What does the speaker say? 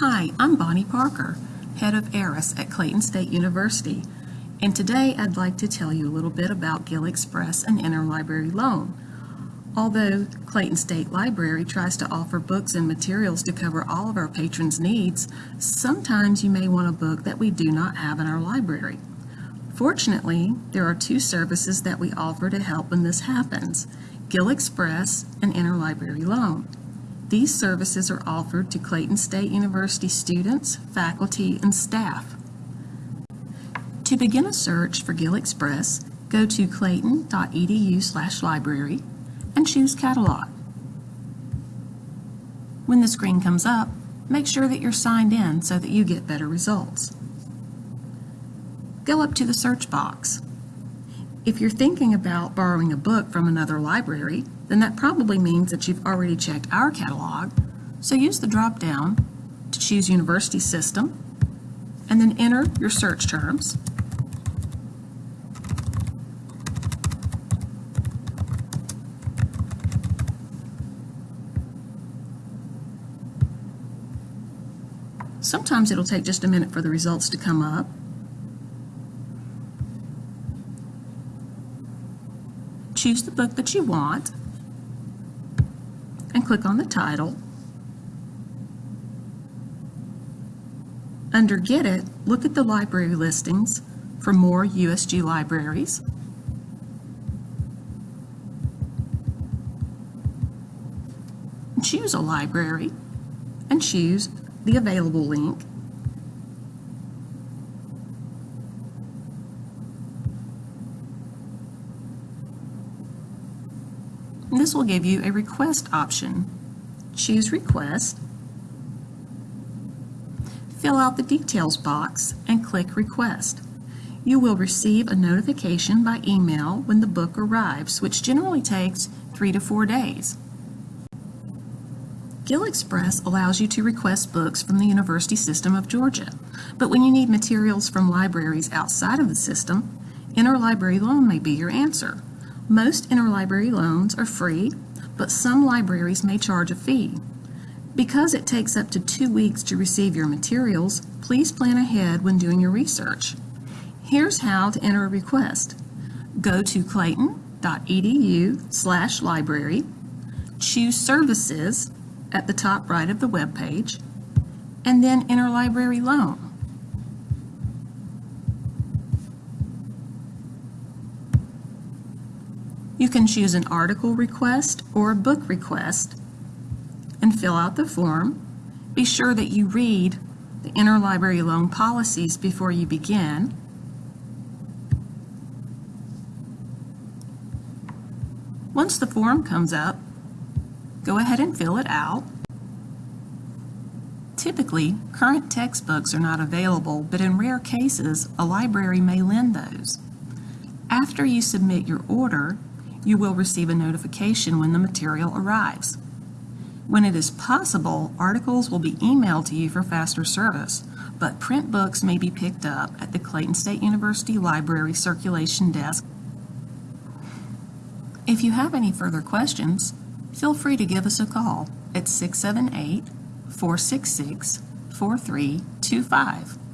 Hi, I'm Bonnie Parker, head of ARIS at Clayton State University, and today I'd like to tell you a little bit about GIL Express and Interlibrary Loan. Although Clayton State Library tries to offer books and materials to cover all of our patrons' needs, sometimes you may want a book that we do not have in our library. Fortunately, there are two services that we offer to help when this happens, GIL Express and Interlibrary Loan. These services are offered to Clayton State University students, faculty, and staff. To begin a search for GIL Express, go to clayton.edu library and choose Catalog. When the screen comes up, make sure that you're signed in so that you get better results. Go up to the search box. If you're thinking about borrowing a book from another library, then that probably means that you've already checked our catalog, so use the drop-down to choose University System, and then enter your search terms. Sometimes it'll take just a minute for the results to come up. Choose the book that you want click on the title. Under Get It, look at the library listings for more USG libraries. Choose a library and choose the available link This will give you a request option. Choose Request, fill out the details box, and click Request. You will receive a notification by email when the book arrives, which generally takes three to four days. GIL Express allows you to request books from the University System of Georgia, but when you need materials from libraries outside of the system, Interlibrary Loan may be your answer. Most interlibrary loans are free, but some libraries may charge a fee. Because it takes up to two weeks to receive your materials, please plan ahead when doing your research. Here's how to enter a request. Go to clayton.edu slash library, choose Services at the top right of the web page, and then Interlibrary Loan. You can choose an article request or a book request and fill out the form. Be sure that you read the interlibrary loan policies before you begin. Once the form comes up, go ahead and fill it out. Typically, current textbooks are not available, but in rare cases, a library may lend those. After you submit your order, you will receive a notification when the material arrives. When it is possible, articles will be emailed to you for faster service, but print books may be picked up at the Clayton State University Library Circulation Desk. If you have any further questions, feel free to give us a call at 678 466 4325.